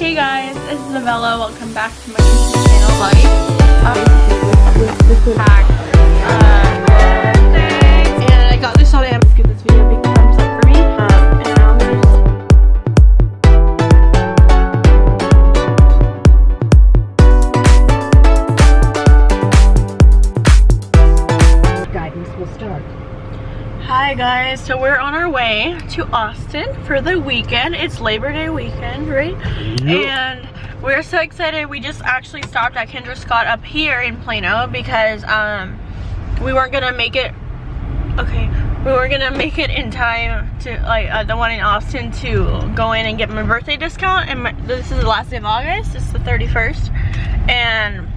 Hey guys, this is Avella. Welcome back to my YouTube channel. Like, um, uh, Hi guys, so we're on our way to Austin for the weekend. It's Labor Day weekend, right? And we're so excited. We just actually stopped at Kendra Scott up here in Plano because um we weren't gonna make it. Okay, we weren't gonna make it in time to like uh, the one in Austin to go in and get my birthday discount. And my, this is the last day of August. It's the 31st, and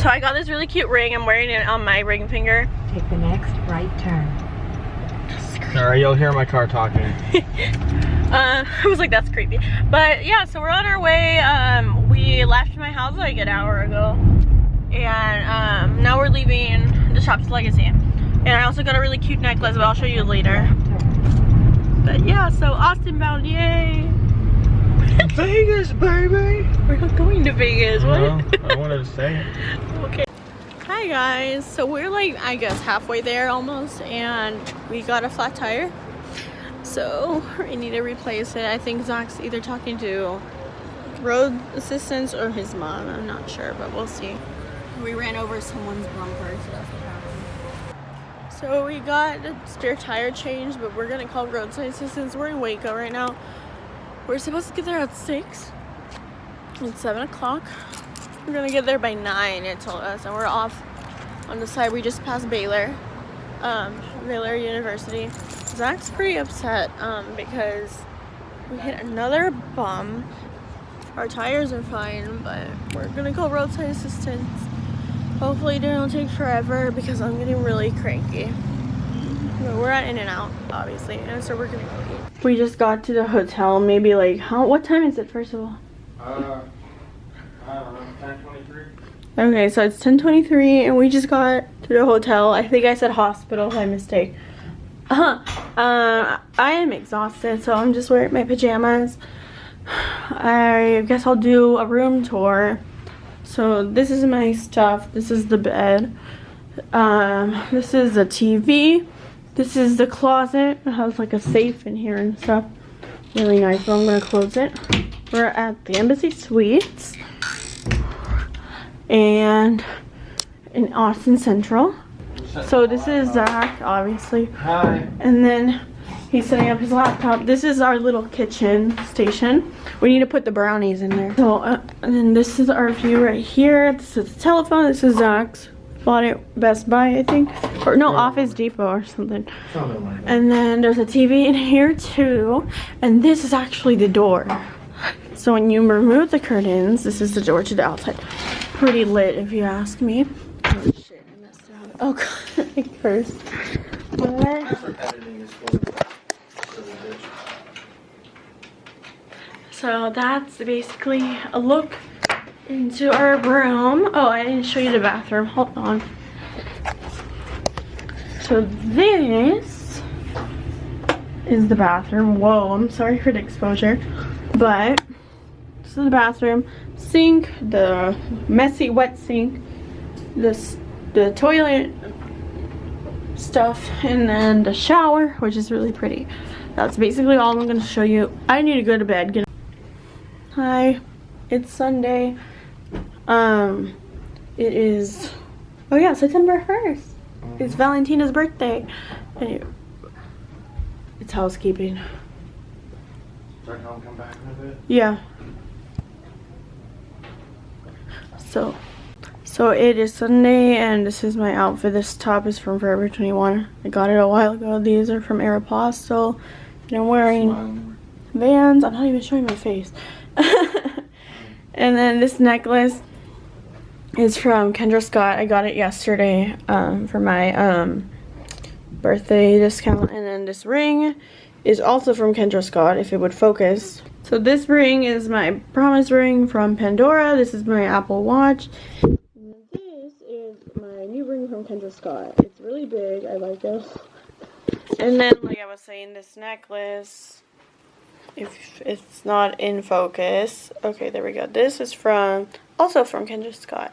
so I got this really cute ring. I'm wearing it on my ring finger. Take the next right turn. Alright, you'll hear my car talking. Uh, I was like, that's creepy. But yeah, so we're on our way. Um, we left my house like an hour ago. And um, now we're leaving the Shops Legacy. And I also got a really cute necklace, but I'll show you later. But yeah, so Austin bound, yay! Vegas, baby! We're not going to Vegas, what? Well, I wanted to say it. guys, so we're like, I guess halfway there almost, and we got a flat tire. So we need to replace it. I think Zach's either talking to road assistance or his mom. I'm not sure, but we'll see. We ran over someone's bumper, so that's what happened. So we got a spare tire change, but we're gonna call roadside assistance. We're in Waco right now. We're supposed to get there at six. It's seven o'clock. We're gonna get there by nine. It told us, and we're off on the side. We just passed Baylor, um, Baylor University. Zach's pretty upset um, because we hit another bump. Our tires are fine, but we're gonna call roadside assistance. Hopefully, it don't take forever because I'm getting really cranky. But we're at In-N-Out, obviously, and so we're gonna go eat. We just got to the hotel. Maybe like how? What time is it? First of all. Uh, I don't know, 1023? Okay, so it's 10:23, and we just got to the hotel. I think I said hospital by mistake. Uh, uh, I am exhausted, so I'm just wearing my pajamas. I guess I'll do a room tour. So this is my stuff. This is the bed. Um, this is the TV. This is the closet. It has like a safe in here and stuff. Really nice. So I'm gonna close it. We're at the Embassy Suites and in Austin Central. So this is Zach, obviously. Hi. And then he's setting up his laptop. This is our little kitchen station. We need to put the brownies in there. So, uh, and then this is our view right here. This is the telephone. This is Zach's. Bought it Best Buy, I think. Or no, Office Depot or something. Something like that. And then there's a TV in here too. And this is actually the door. So when you remove the curtains, this is the door to the outside. Pretty lit if you ask me. Oh shit, I messed up. Oh god, I cursed. What. So that's basically a look into our room. Oh, I didn't show you the bathroom. Hold on. So this is the bathroom. Whoa, I'm sorry for the exposure. But this is the bathroom. Sink, the messy wet sink, this the toilet stuff, and then the shower, which is really pretty. That's basically all I'm gonna show you. I need to go to bed. Get Hi, it's Sunday. Um, it is, oh yeah, September 1st. It's Valentina's birthday. Anyway, it's housekeeping. So I can come back in a bit? Yeah. So, so it is Sunday and this is my outfit. This top is from Forever 21. I got it a while ago. These are from Aeropostale. And I'm wearing. Vans. I'm not even showing my face. and then this necklace is from Kendra Scott. I got it yesterday um, for my um, birthday discount. And then this ring is also from Kendra Scott, if it would focus. So this ring is my promise ring from Pandora. This is my Apple Watch. And this is my new ring from Kendra Scott. It's really big. I like it. And then, like I was saying, this necklace if it's not in focus. Okay, there we go. This is from, also from Kendra Scott.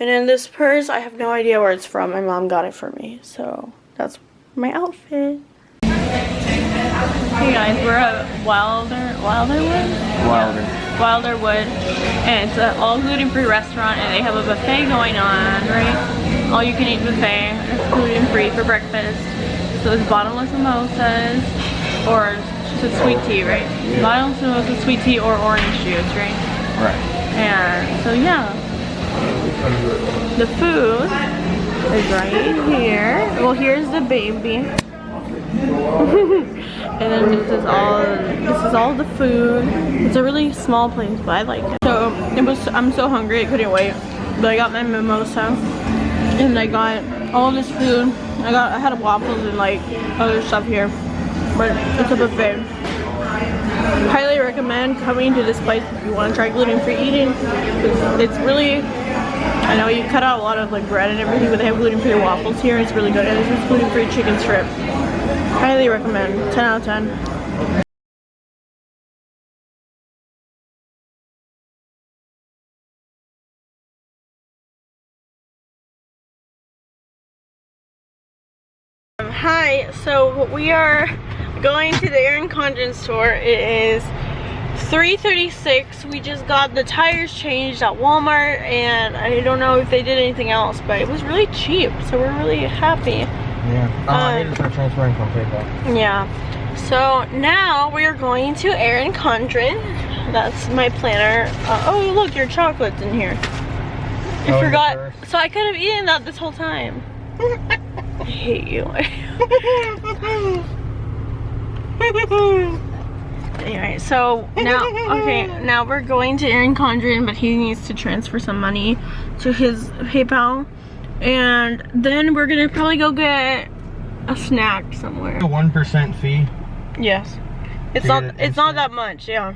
And in this purse, I have no idea where it's from. My mom got it for me. So that's my outfit. Hey guys, we're at Wilder, Wilderwood? Wilder. Wilderwood. And it's an all gluten-free restaurant and they have a buffet going on, right? All you can eat buffet. It's gluten-free for breakfast. So there's bottomless mimosas or just sweet tea, right? Bottomless mimosa, sweet tea, or orange juice, right? Right. And so yeah, the food is right here. Well, here's the baby. and then this is all this is all the food. It's a really small place, but I like it. So it was I'm so hungry I couldn't wait. But I got my mimosa and I got all this food. I got I had waffles and like other stuff here. But it's a buffet. Highly recommend coming to this place if you want to try gluten-free eating. It's, it's really I know you cut out a lot of like bread and everything, but they have gluten-free waffles here. It's really good. And this is gluten-free chicken strip. Highly recommend. 10 out of 10. Um, hi, so we are going to the Erin Condren store. It is 336 we just got the tires changed at Walmart and I don't know if they did anything else but it was really cheap so we're really happy. Yeah. Oh, I Um, need to start transferring from PayPal. yeah. So now we're going to Erin Condren. That's my planner. Uh, oh look your chocolate's in here. I Oh, forgot. so I could have eaten that this whole time. I hate you Anyway, so now, okay, now we're going to Erin Condren, but he needs to transfer some money to his PayPal. And then we're gonna probably go get a snack somewhere. A one percent fee. Yes. It's not, get it it's not that much, yeah.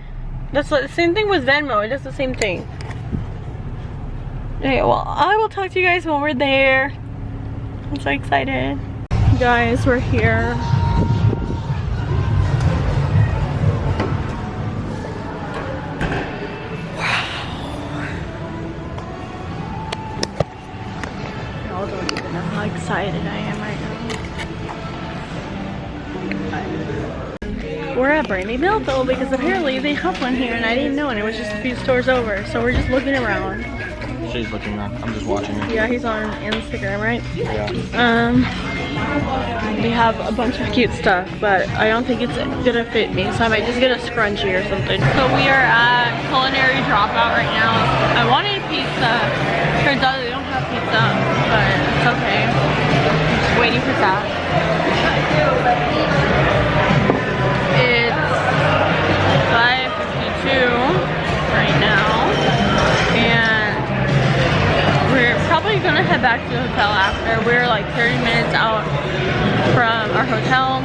That's the same thing with Venmo, it does the same thing. Okay, well, I will talk to you guys when we're there. I'm so excited. Guys, we're here. Excited I am right now. We're at Brandy Melville because apparently they have one here and I didn't know and it was just a few stores over. So we're just looking around. She's looking around. I'm just watching her. Yeah, he's on Instagram, right? Yeah. Um, they have a bunch of cute stuff, but I don't think it's gonna fit me, so I might just get a scrunchie or something. So we are at Culinary Dropout right now. I wanted pizza. Turns out hotel.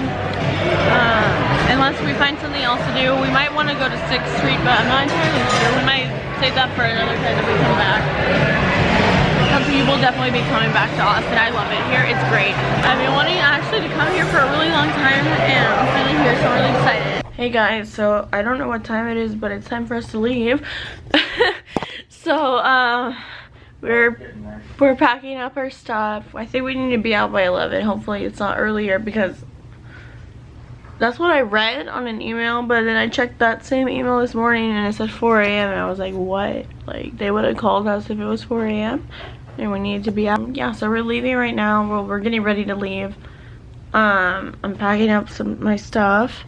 Um, unless we find something else to do. We might want to go to 6th Street, but I'm not entirely sure. We might save that for another time that we come back. Because we will definitely be coming back to Austin. I love it here. It's great. I've been wanting actually to come here for a really long time and I'm finally here so I'm really excited. Hey guys, so I don't know what time it is, but it's time for us to leave. so, uh, we're we're packing up our stuff. I think we need to be out by 11. Hopefully it's not earlier because that's what I read on an email. But then I checked that same email this morning and it said 4 a.m. And I was like, what? Like they would have called us if it was 4 a.m. And we needed to be out. Yeah, so we're leaving right now. Well, we're getting ready to leave. Um, I'm packing up some my stuff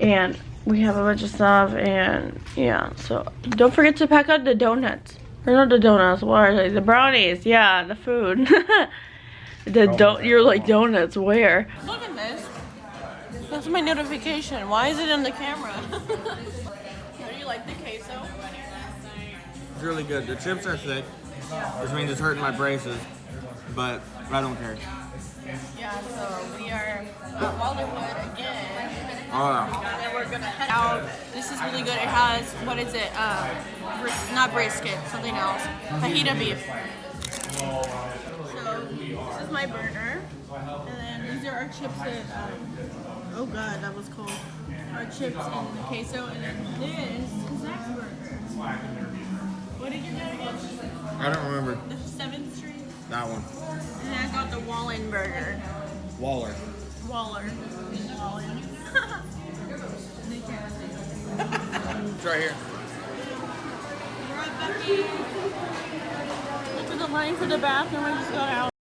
and we have a bunch of stuff and yeah. So don't forget to pack out the donuts. Or not the donuts, what are they? The brownies, yeah, the food. the oh don't you're like donuts, where? Look at this. That's my notification. Why is it in the camera? Do you like the queso? It's really good. The chips are thick, which means it's hurting my braces, but I don't care. Yeah, so we are uh, at Walderwood again. Oh. And then we're gonna head out. This is really good. It has what is it? Uh, bris not brisket, something else. Fajita beef. So this is my burger, and then these are our chips and um, oh god, that was cold. Our chips and the queso, and then this is that burger. What did you get again? I don't remember. The Seventh Street. That one. And then I got the Wallen burger. Waller. Waller. Waller. it's right here. Went to the line for the bathroom and just go out.